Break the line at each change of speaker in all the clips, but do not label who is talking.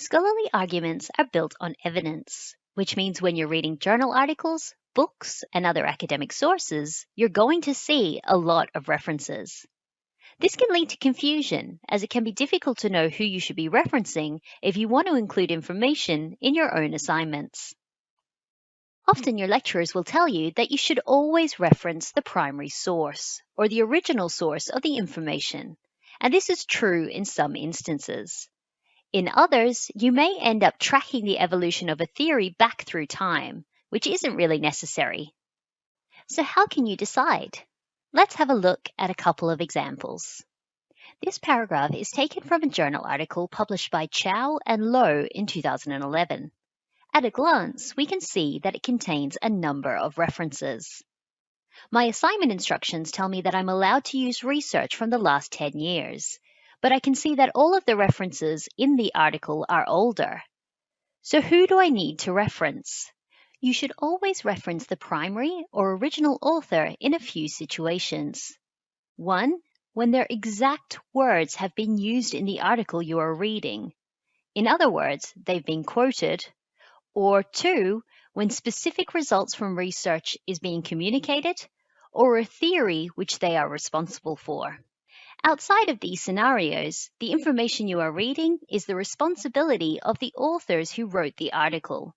Scholarly arguments are built on evidence, which means when you're reading journal articles, books, and other academic sources, you're going to see a lot of references. This can lead to confusion, as it can be difficult to know who you should be referencing if you want to include information in your own assignments. Often your lecturers will tell you that you should always reference the primary source, or the original source of the information, and this is true in some instances. In others, you may end up tracking the evolution of a theory back through time, which isn't really necessary. So how can you decide? Let's have a look at a couple of examples. This paragraph is taken from a journal article published by Chow and Low in 2011. At a glance, we can see that it contains a number of references. My assignment instructions tell me that I'm allowed to use research from the last 10 years, but I can see that all of the references in the article are older. So who do I need to reference? You should always reference the primary or original author in a few situations. One, when their exact words have been used in the article you are reading. In other words, they've been quoted. Or two, when specific results from research is being communicated or a theory which they are responsible for. Outside of these scenarios, the information you are reading is the responsibility of the authors who wrote the article.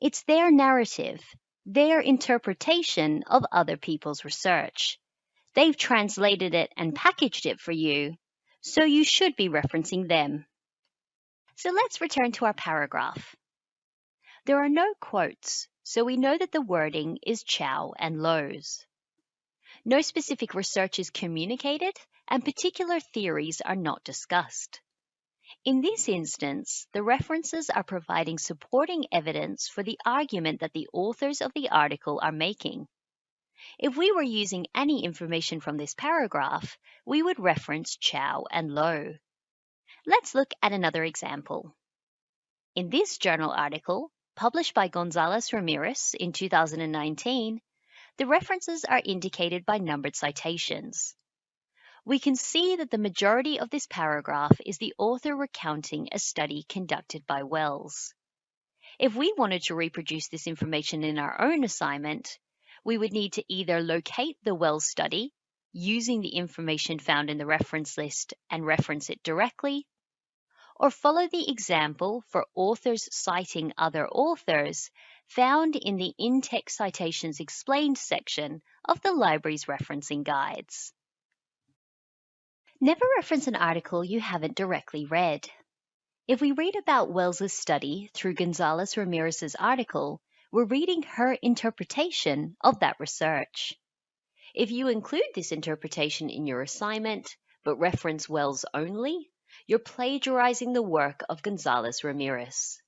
It's their narrative, their interpretation of other people's research. They've translated it and packaged it for you, so you should be referencing them. So let's return to our paragraph. There are no quotes, so we know that the wording is Chow and Low's. No specific research is communicated, and particular theories are not discussed. In this instance, the references are providing supporting evidence for the argument that the authors of the article are making. If we were using any information from this paragraph, we would reference Chow and Low. Let's look at another example. In this journal article, published by Gonzalez Ramirez in 2019, the references are indicated by numbered citations. We can see that the majority of this paragraph is the author recounting a study conducted by Wells. If we wanted to reproduce this information in our own assignment, we would need to either locate the Wells study using the information found in the reference list and reference it directly, or follow the example for authors citing other authors found in the in-text citations explained section of the library's referencing guides. Never reference an article you haven't directly read. If we read about Wells's study through Gonzalez Ramirez's article, we're reading her interpretation of that research. If you include this interpretation in your assignment, but reference Wells only, you're plagiarizing the work of Gonzalez Ramirez.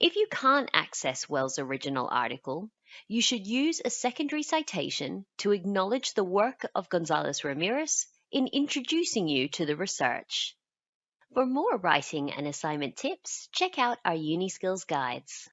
If you can't access Wells' original article, you should use a secondary citation to acknowledge the work of Gonzalez Ramirez in introducing you to the research. For more writing and assignment tips, check out our UniSkills guides.